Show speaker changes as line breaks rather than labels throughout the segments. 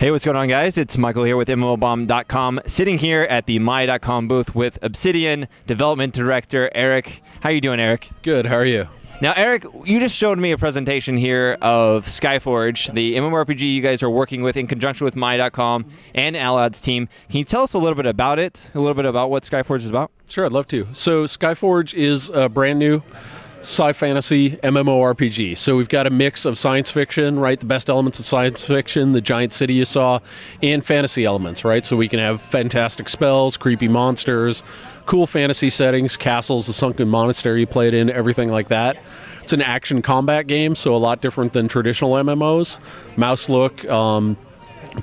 Hey, what's going on, guys? It's Michael here with MMOBomb.com, sitting here at the My.com booth with Obsidian Development Director Eric. How you doing, Eric?
Good. How are you?
Now, Eric, you just showed me a presentation here of Skyforge, the MMORPG you guys are working with in conjunction with My.com and Allods team. Can you tell us a little bit about it? A little bit about what Skyforge is about?
Sure, I'd love to. So, Skyforge is a brand new sci fantasy MMORPG. So we've got a mix of science fiction, right? The best elements of science fiction, the giant city you saw, and fantasy elements, right? So we can have fantastic spells, creepy monsters, cool fantasy settings, castles, the sunken monastery you played in, everything like that. It's an action combat game, so a lot different than traditional MMOs. Mouse look, um,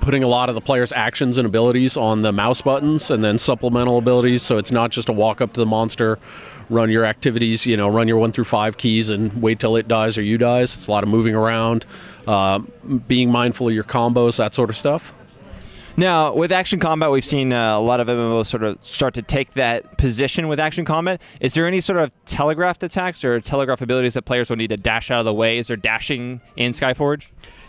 putting a lot of the player's actions and abilities on the mouse buttons and then supplemental abilities so it's not just a walk up to the monster run your activities you know run your one through five keys and wait till it dies or you dies it's a lot of moving around uh, being mindful of your combos that sort of stuff
now, with action combat, we've seen uh, a lot of MMOs sort of start to take that position with action combat. Is there any sort of telegraphed attacks or telegraph abilities that players will need to dash out of the way? Is there dashing in Skyforge?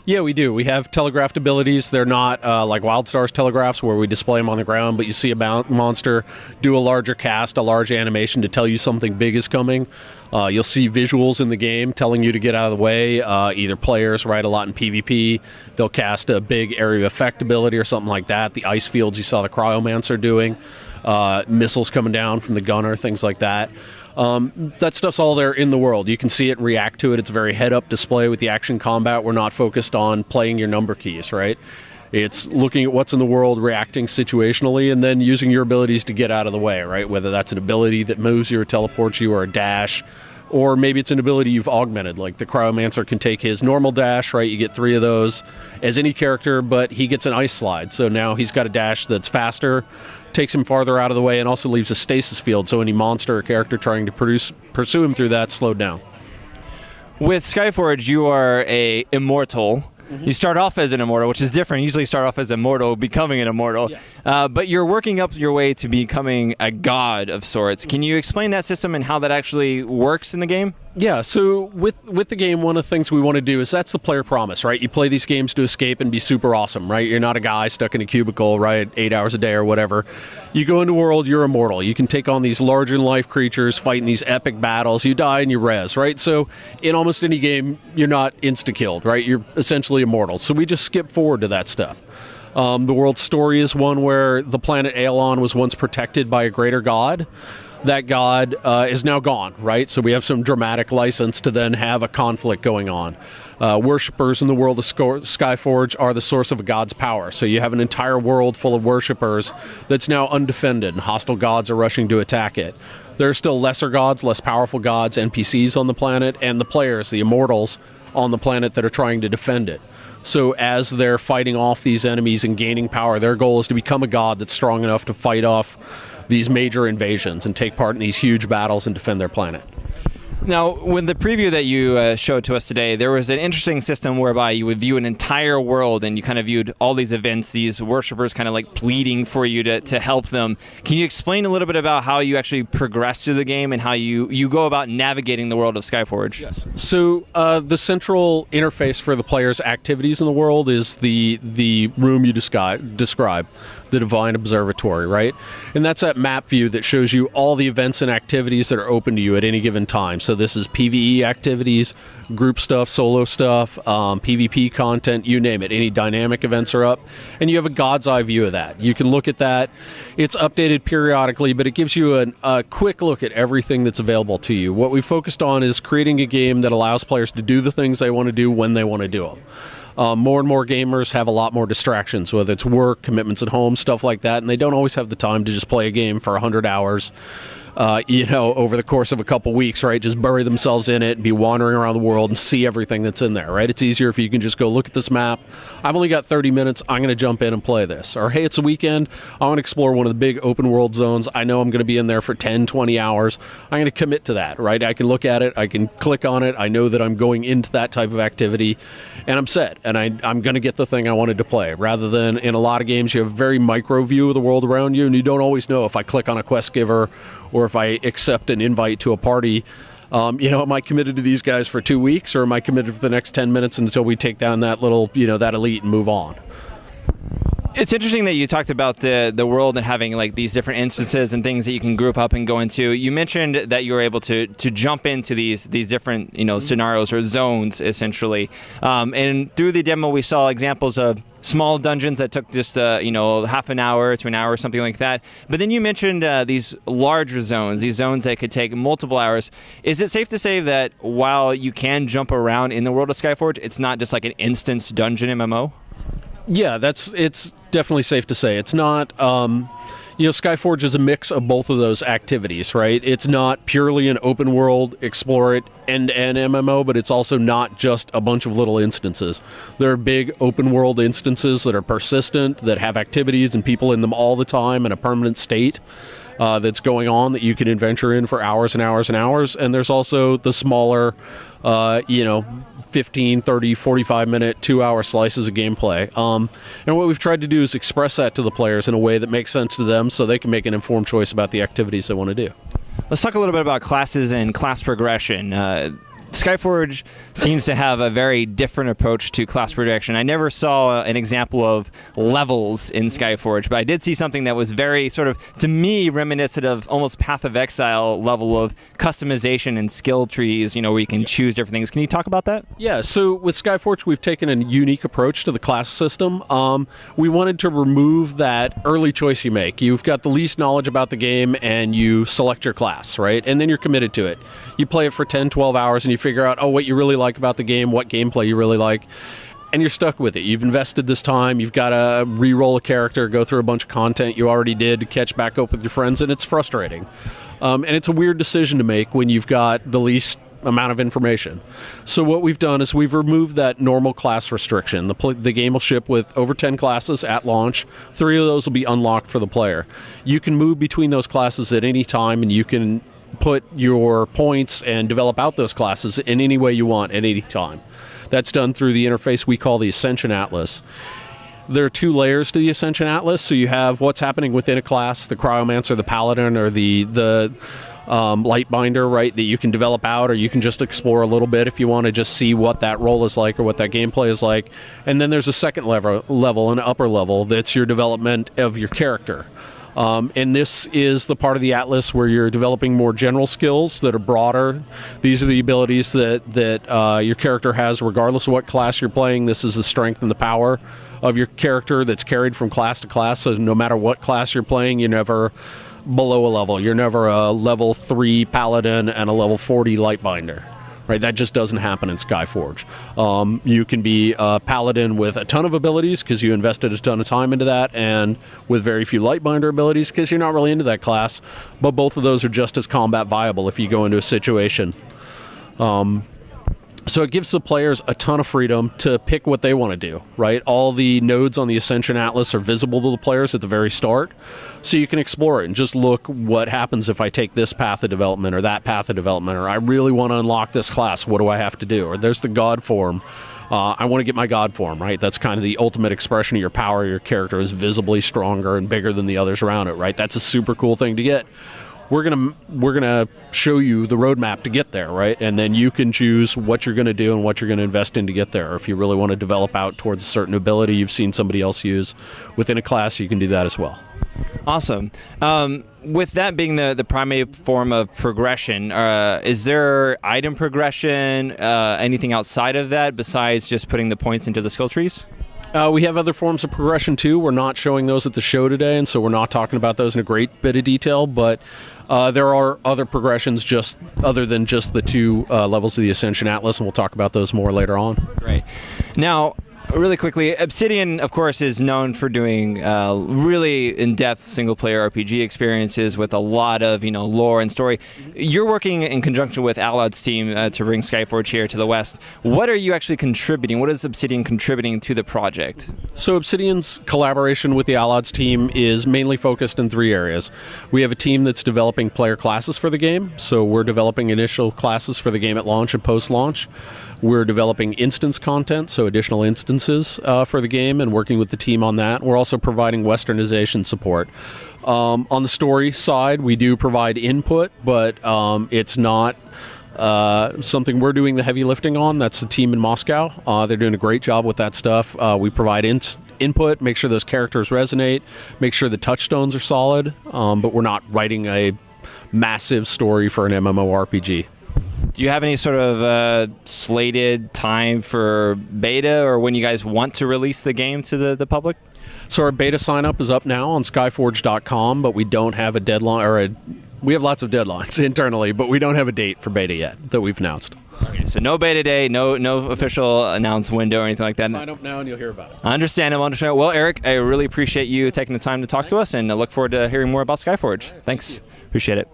Yeah, we do. We have telegraphed abilities. They're not uh, like WildStar's telegraphs where we display them on the ground, but you see a monster do a larger cast, a large animation to tell you something big is coming. Uh, you'll see visuals in the game telling you to get out of the way. Uh, either players, right, a lot in PvP, they'll cast a big area of effect ability or something like that. The ice fields you saw the Cryomancer doing, uh, missiles coming down from the gunner, things like that. Um, that stuff's all there in the world. You can see it, react to it. It's a very head-up display with the action combat. We're not focused on playing your number keys, right? It's looking at what's in the world, reacting situationally, and then using your abilities to get out of the way, right? Whether that's an ability that moves you or teleports you or a dash, or maybe it's an ability you've augmented. Like the Cryomancer can take his normal dash, right? You get three of those as any character, but he gets an ice slide. So now he's got a dash that's faster, takes him farther out of the way, and also leaves a stasis field. So any monster or character trying to produce, pursue him through that slowed down.
With Skyforge, you are a immortal Mm-hmm. You start off as an immortal, which is different. You usually start off as a mortal, becoming an immortal. Yes. Uh, but you're working up your way to becoming a god of sorts. Can you explain that system and how that actually works in the game?
Yeah, so with with the game, one of the things we want to do is that's the player promise, right? You play these games to escape and be super awesome, right? You're not a guy stuck in a cubicle, right, eight hours a day or whatever. You go into world, you're immortal. You can take on these larger than life creatures, fighting these epic battles. You die and you res, right? So in almost any game, you're not insta killed, right? You're essentially immortal. So we just skip forward to that stuff. Um, the world's story is one where the planet Aelion was once protected by a greater god that god uh, is now gone, right? So we have some dramatic license to then have a conflict going on. Uh, worshippers in the world of Skyforge are the source of a god's power. So you have an entire world full of worshippers that's now undefended, and hostile gods are rushing to attack it. There are still lesser gods, less powerful gods, NPCs on the planet, and the players, the immortals on the planet that are trying to defend it. So as they're fighting off these enemies and gaining power, their goal is to become a god that's strong enough to fight off these major invasions and take part in these huge battles and defend their planet.
Now, when the preview that you uh, showed to us today, there was an interesting system whereby you would view an entire world and you kind of viewed all these events, these worshippers kind of like pleading for you to, to help them. Can you explain a little bit about how you actually progress through the game and how you, you go about navigating the world of Skyforge?
Yes. So, uh, the central interface for the player's activities in the world is the, the room you describe, describe the Divine Observatory, right? And that's that map view that shows you all the events and activities that are open to you at any given time. So this is PVE activities, group stuff, solo stuff, um, PvP content, you name it. Any dynamic events are up, and you have a God's eye view of that. You can look at that. It's updated periodically, but it gives you an, a quick look at everything that's available to you. What we focused on is creating a game that allows players to do the things they want to do when they want to do them. Um, more and more gamers have a lot more distractions, whether it's work, commitments at home, stuff like that, and they don't always have the time to just play a game for 100 hours uh, you know, over the course of a couple weeks, right? Just bury themselves in it and be wandering around the world and see everything that's in there, right? It's easier if you can just go look at this map. I've only got 30 minutes. I'm going to jump in and play this. Or, hey, it's a weekend. I want to explore one of the big open world zones. I know I'm going to be in there for 10, 20 hours. I'm going to commit to that, right? I can look at it. I can click on it. I know that I'm going into that type of activity and I'm set. And I, I'm going to get the thing I wanted to play. Rather than in a lot of games, you have a very micro view of the world around you and you don't always know if I click on a quest giver or if I accept an invite to a party, um, you know, am I committed to these guys for two weeks, or am I committed for the next ten minutes until we take down that little, you know, that elite and move on?
It's interesting that you talked about the the world and having like these different instances and things that you can group up and go into. You mentioned that you were able to to jump into these these different you know scenarios or zones essentially. Um, and through the demo, we saw examples of small dungeons that took just uh, you know half an hour to an hour, or something like that. But then you mentioned uh, these larger zones, these zones that could take multiple hours. Is it safe to say that while you can jump around in the world of Skyforge, it's not just like an instance dungeon MMO?
Yeah, that's it's definitely safe to say. It's not. Um, you know, Skyforge is a mix of both of those activities, right? It's not purely an open world, explore it, end to end MMO, but it's also not just a bunch of little instances. There are big open world instances that are persistent, that have activities and people in them all the time in a permanent state. Uh, that's going on that you can adventure in for hours and hours and hours. And there's also the smaller, uh, you know, 15, 30, 45 minute, two hour slices of gameplay. Um, and what we've tried to do is express that to the players in a way that makes sense to them so they can make an informed choice about the activities they want to do.
Let's talk a little bit about classes and class progression. Uh, Skyforge seems to have a very different approach to class progression. I never saw an example of levels in Skyforge, but I did see something that was very sort of, to me, reminiscent of almost Path of Exile level of customization and skill trees, you know, where you can choose different things. Can you talk about that?
Yeah, so with Skyforge, we've taken a unique approach to the class system. Um, we wanted to remove that early choice you make. You've got the least knowledge about the game and you select your class, right? And then you're committed to it. You play it for 10, 12 hours and you figure out, oh, what you really like about the game, what gameplay you really like, and you're stuck with it. You've invested this time, you've got to re roll a character, go through a bunch of content you already did to catch back up with your friends, and it's frustrating. Um, and it's a weird decision to make when you've got the least amount of information. So what we've done is we've removed that normal class restriction. The, the game will ship with over 10 classes at launch. Three of those will be unlocked for the player. You can move between those classes at any time and you can put your points and develop out those classes in any way you want at any time. That's done through the interface we call the Ascension Atlas. There are two layers to the Ascension Atlas. So you have what's happening within a class, the Cryomancer, the Paladin, or the the um, Lightbinder, right? That you can develop out, or you can just explore a little bit if you want to just see what that role is like or what that gameplay is like. And then there's a second level, level, an upper level that's your development of your character. Um, and this is the part of the atlas where you're developing more general skills that are broader. These are the abilities that that uh, your character has, regardless of what class you're playing. This is the strength and the power of your character that's carried from class to class. So no matter what class you're playing, you're never below a level. You're never a level three paladin and a level 40 lightbinder right? That just doesn't happen in Skyforge. Um, you can be a paladin with a ton of abilities because you invested a ton of time into that, and with very few Lightbinder abilities because you're not really into that class. But both of those are just as combat viable if you go into a situation. Um, so it gives the players a ton of freedom to pick what they want to do, right? All the nodes on the Ascension Atlas are visible to the players at the very start. So you can explore it and just look what happens if I take this path of development or that path of development, or I really want to unlock this class. What do I have to do? Or there's the God form. Uh, I want to get my God form, right? That's kind of the ultimate expression of your power. Your character is visibly stronger and bigger than the others around it, right? That's a super cool thing to get we're gonna we're gonna show you the roadmap to get there, right? And then you can choose what you're gonna do and what you're gonna invest in to get there. Or if you really want to develop out towards a certain ability you've seen somebody else use within a class, you can do that as well.
Awesome. Um, with that being the, the primary form of progression, uh, is there item progression, uh, anything outside of that besides just putting the points into the skill trees?
Uh, we have other forms of progression too. We're not showing those at the show today, and so we're not talking about those in a great bit of detail. But uh, there are other progressions just other than just the two uh, levels of the Ascension Atlas, and we'll talk about those more later on.
Great. Now, really quickly, Obsidian, of course, is known for doing uh, really in-depth single-player RPG experiences with a lot of you know lore and story. You're working in conjunction with Allods team uh, to bring Skyforge here to the West. What are you actually contributing? What is Obsidian contributing to the project?
So Obsidian's collaboration with the Allods team is mainly focused in three areas. We have a team that's developing player classes for the game, so we're developing initial classes for the game at launch and post-launch. We're developing instance content, so additional instances uh, for the game, and working with the team on that. We're also providing westernization support. Um, on the story side, we do provide input, but um, it's not uh, something we're doing the heavy lifting on. That's the team in Moscow. Uh, they're doing a great job with that stuff. Uh, we provide in- input, make sure those characters resonate, make sure the touchstones are solid. Um, but we're not writing a massive story for an MMORPG.
Do you have any sort of uh, slated time for beta or when you guys want to release the game to the, the public?
So our beta sign up is up now on skyforge.com, but we don't have a deadline or a we have lots of deadlines internally, but we don't have a date for beta yet that we've announced.
Okay, so no beta day, no no official announced window or anything like that.
Sign up now and you'll hear about it.
I understand. I understand. Well, Eric, I really appreciate you taking the time to talk to us, and I look forward to hearing more about Skyforge. Thanks. Appreciate it.